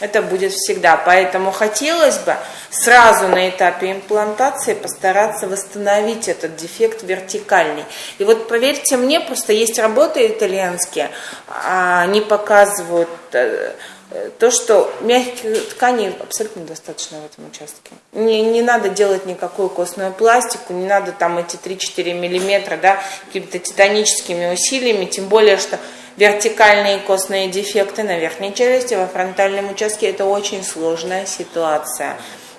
Это будет всегда. Поэтому хотелось бы сразу на этапе имплантации постараться восстановить этот дефект вертикальный. И вот поверьте мне, просто есть работы итальянские, а они показывают э, то, что мягких тканей абсолютно достаточно в этом участке. Не, не надо делать никакую костную пластику, не надо там эти 3-4 миллиметра да, какими-то титаническими усилиями, тем более, что вертикальные костные дефекты на верхней челюсти, во фронтальном участке это очень сложная ситуация.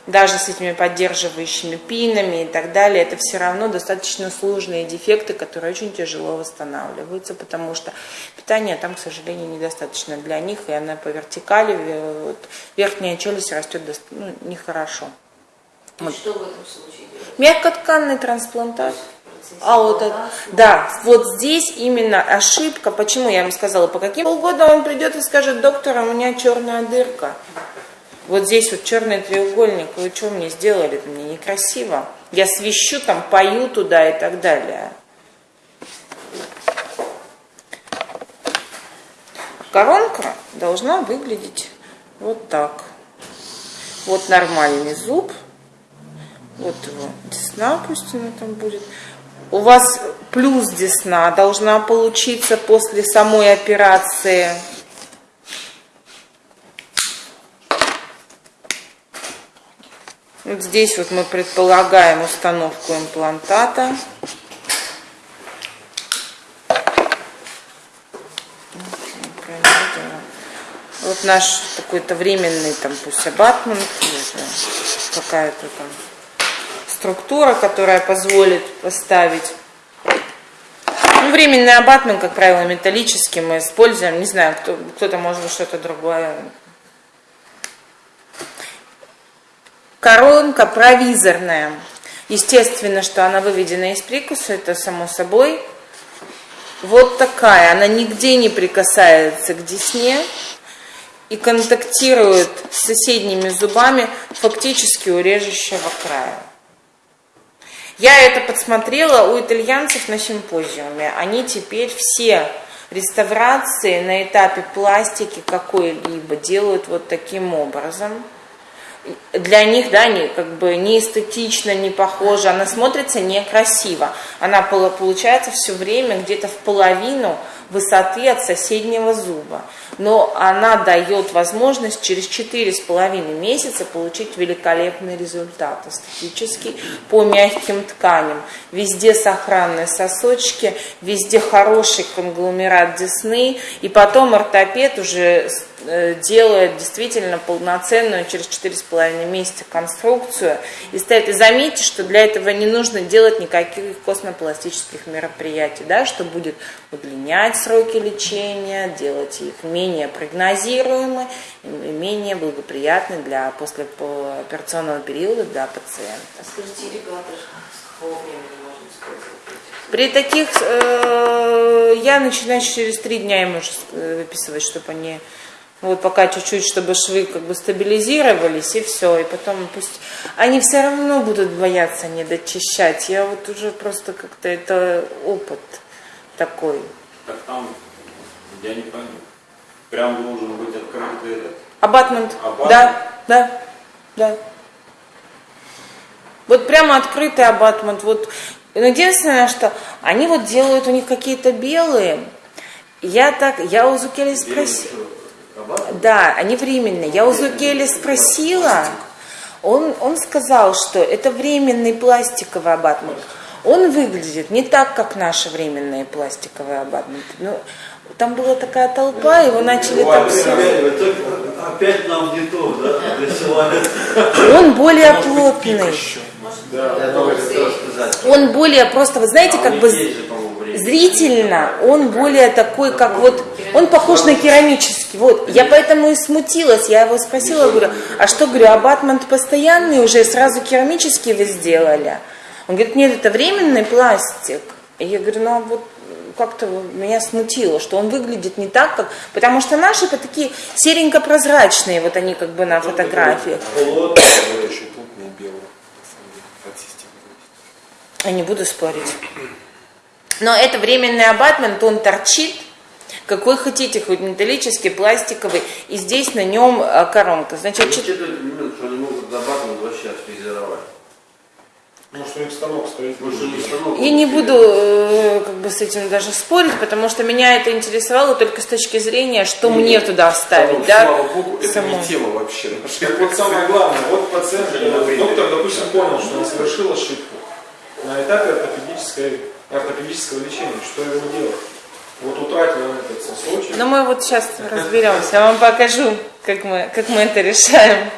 Даже с этими поддерживающими пинами и так далее, это все равно достаточно сложные дефекты, которые очень тяжело восстанавливаются, потому что питания там, к сожалению, недостаточно для них, и она по вертикали, вот, верхняя челюсть растет ну, нехорошо. Вот. Что в этом случае делать? Мягкотканный трансплантат. А вот это, да, вот здесь именно ошибка. Почему я вам сказала, по каким полгода он придет и скажет, доктор, а у меня черная дырка. Вот здесь вот черный треугольник, вы что мне сделали? Это мне некрасиво. Я свищу там, пою туда и так далее. Коронка должна выглядеть вот так. Вот нормальный зуб. Вот его десна пусть она там будет у вас плюс десна должна получиться после самой операции. Вот здесь вот мы предполагаем установку имплантата. Вот наш какой-то временный там пусть абатмент, какая-то там структура, которая позволит поставить ну, временный абатмент, как правило, металлический мы используем. Не знаю, кто, кто-то может что-то другое. Коронка провизорная. Естественно, что она выведена из прикуса, это само собой. Вот такая, она нигде не прикасается к десне и контактирует с соседними зубами фактически у режущего края. Я это подсмотрела у итальянцев на симпозиуме. Они теперь все реставрации на этапе пластики какой-либо делают вот таким образом. Для них, да, не, как бы не эстетично, не похоже, она смотрится некрасиво. Она получается все время где-то в половину высоты от соседнего зуба. Но она дает возможность через 4,5 месяца получить великолепный результат эстетический по мягким тканям. Везде сохранные сосочки, везде хороший конгломерат десны. И потом ортопед уже делает действительно полноценную через 4,5 месяца конструкцию и ставит. И заметьте, что для этого не нужно делать никаких космопластических мероприятий, да, что будет удлинять сроки лечения, делать их менее прогнозируемы менее благоприятны для послеоперационного периода для пациента. А скажите, ребята, с какого времени можно использовать? При таких э, я начинаю через три дня им уже э, выписывать, чтобы они вот пока чуть-чуть, чтобы швы как бы стабилизировались, и все. И потом пусть... Они все равно будут бояться не дочищать. Я вот уже просто как-то это опыт такой. Так там, я не понял. Прям должен быть открытый этот... Абатмент. Абатмент? Да, да, да. Вот прямо открытый абатмент. Вот. Но единственное, что они вот делают у них какие-то белые. Я так, я у Зукели спросила. Да, они временные. Я у Зукели спросила, он, он сказал, что это временный пластиковый абатмент. Он выглядит не так, как наши временные пластиковые абатменты. Ну, там была такая толпа, его начали так все... Опять нам не то, да? Он более плотный. Он более просто, вы знаете, как бы зрительно он более такой, как вот, он похож на керамический. Вот, я поэтому и смутилась, я его спросила, говорю, а что, говорю, абатмент постоянный уже, сразу керамический вы сделали? Он говорит, нет, это временный пластик. И я говорю, ну а вот как-то меня смутило, что он выглядит не так, как... Потому что наши это такие серенько-прозрачные, вот они как бы на фотографиях. Я не буду спорить. Но это временный абатмент, он торчит, Какой хотите, хоть металлический, пластиковый, и здесь на нем э, коронка. Значит, чет- момент, что они могут зарабатывать вообще фрезеровать. Может, у них станок стоит. Потому что не станок. Я не буду э, как бы с этим даже спорить, потому что меня это интересовало только с точки зрения, что мне туда вставить, да? Слава богу, это саму. не тема вообще. Так вот самое главное, вот пациент, доктор, допустим, понял, что он совершил ошибку на этапе ортопедической, ортопедического лечения. Что ему делать? Вот утратил он этот сосочек. Но мы вот сейчас разберемся, я вам покажу, как мы, как мы это решаем.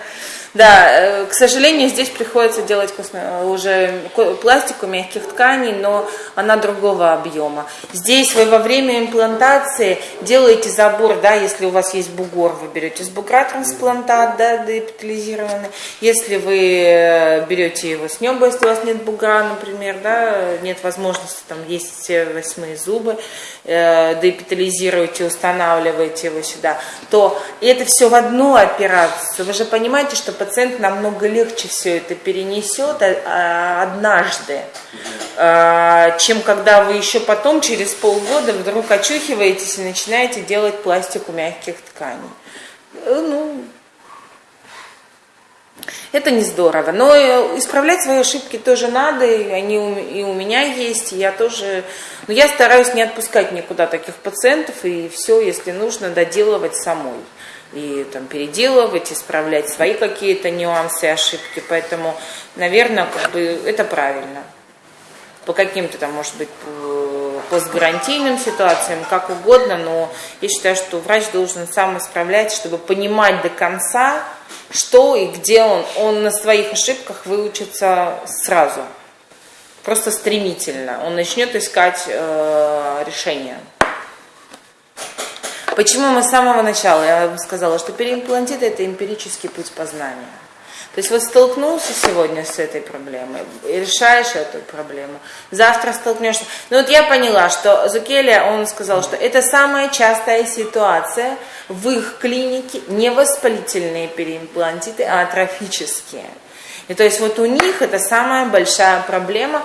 Да, э, к сожалению, здесь приходится делать косме- уже пластику мягких тканей, но она другого объема. Здесь вы во время имплантации делаете забор, да, если у вас есть бугор, вы берете с бугра трансплантат, да, деэпитализированный. Если вы э, берете его с неба, если у вас нет бугра, например, да, нет возможности, там есть все восьмые зубы, э, деэпитализируете, устанавливаете его сюда, то это все в одну операцию. Вы же понимаете, что пациент намного легче все это перенесет а- а, однажды, а, чем когда вы еще потом, через полгода, вдруг очухиваетесь и начинаете делать пластику мягких тканей. Э, Ну, это не здорово. Но э, исправлять свои ошибки тоже надо, и они и у меня есть, и я тоже... Но я стараюсь не отпускать никуда таких пациентов, и все, если нужно, доделывать самой. И там переделывать, исправлять свои какие-то нюансы, ошибки. Поэтому, наверное, как бы это правильно. По каким-то там, может быть, по- постгарантийным ситуациям, как угодно, но я считаю, что врач должен сам исправлять, чтобы понимать до конца, что и где он. Он на своих ошибках выучится сразу, просто стремительно. Он начнет искать э, решение. Почему мы с самого начала, я вам сказала, что переимплантит это эмпирический путь познания. То есть вот столкнулся сегодня с этой проблемой, решаешь эту проблему, завтра столкнешься. Ну вот я поняла, что Зукеля, он сказал, что это самая частая ситуация в их клинике, не воспалительные переимплантиты, а атрофические. И то есть вот у них это самая большая проблема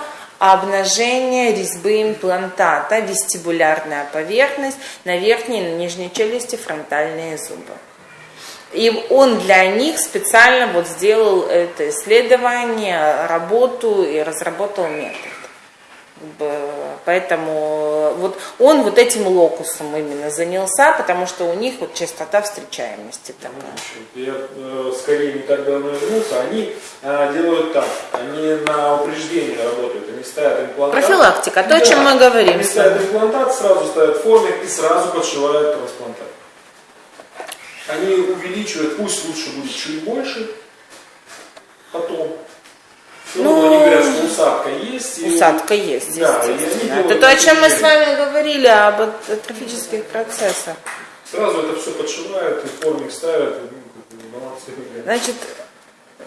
обнажение резьбы имплантата, вестибулярная поверхность на верхней и на нижней челюсти, фронтальные зубы. И он для них специально вот сделал это исследование, работу и разработал метод. Поэтому вот он вот этим локусом именно занялся, потому что у них вот частота встречаемости такая. Я э, скорее не так давно вернулся. Они э, делают так. Они на упреждение работают. Они ставят имплантат. Профилактика, то, о чем мы говорим Они с ставят имплантат, сразу ставят формик и сразу подшивают трансплантат. Они увеличивают, пусть лучше будет чуть больше, потом. Ну, Ну, они говорят, что усадка есть. и- Усадка есть, Да, естественно. Это то, о чем мы с вами говорили, об атрофических процессах. Сразу это все подшивают, и формик ставят, и, ну, баланс выглядит. Значит, э,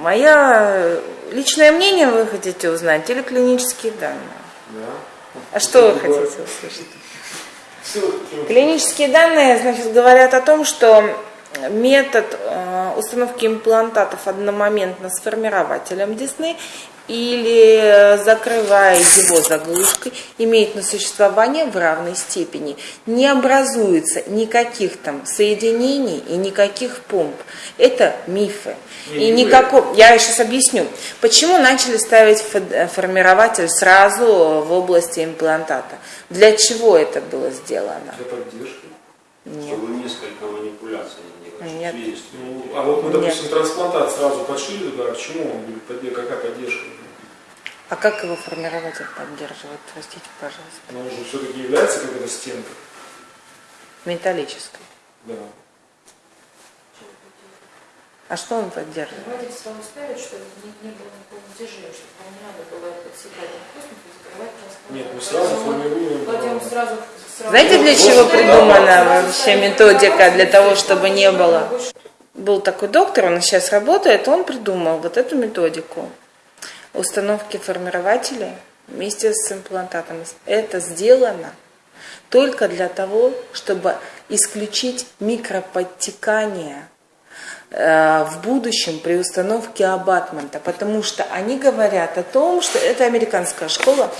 мое личное мнение вы хотите узнать или клинические данные? Да. А что вы хотите услышать? Клинические данные, значит, говорят о том, что метод э, установки имплантатов одномоментно с формирователем десны или закрывая его заглушкой, имеет на существование в равной степени. Не образуется никаких там соединений и никаких помп. Это мифы. И никакого... Я сейчас объясню, почему начали ставить фо- формирователь сразу в области имплантата. Для чего это было сделано? Для поддержки. Нет. Чтобы несколько манипуляций не делать. Нет. Есть. Ну, а вот мы, допустим, трансплантат сразу подшили, да, к чему он будет, подде- какая поддержка? А как его формирователь поддерживает? Простите, пожалуйста. Но он же все-таки является как эта стенка. Металлической. Да. А что он поддерживает? Давайте сразу ставить, чтобы не, не было никакого натяжения, чтобы вам не надо было подсекать находку и закрывать трансплантат. Нет, мы сразу формируем. Кладем э, сразу, сразу. Знаете, для чего придумана вообще методика? Для того, чтобы не было. Был такой доктор, он сейчас работает, он придумал вот эту методику установки формирователей вместе с имплантатом. Это сделано только для того, чтобы исключить микроподтекание в будущем при установке абатмента, потому что они говорят о том, что это американская школа,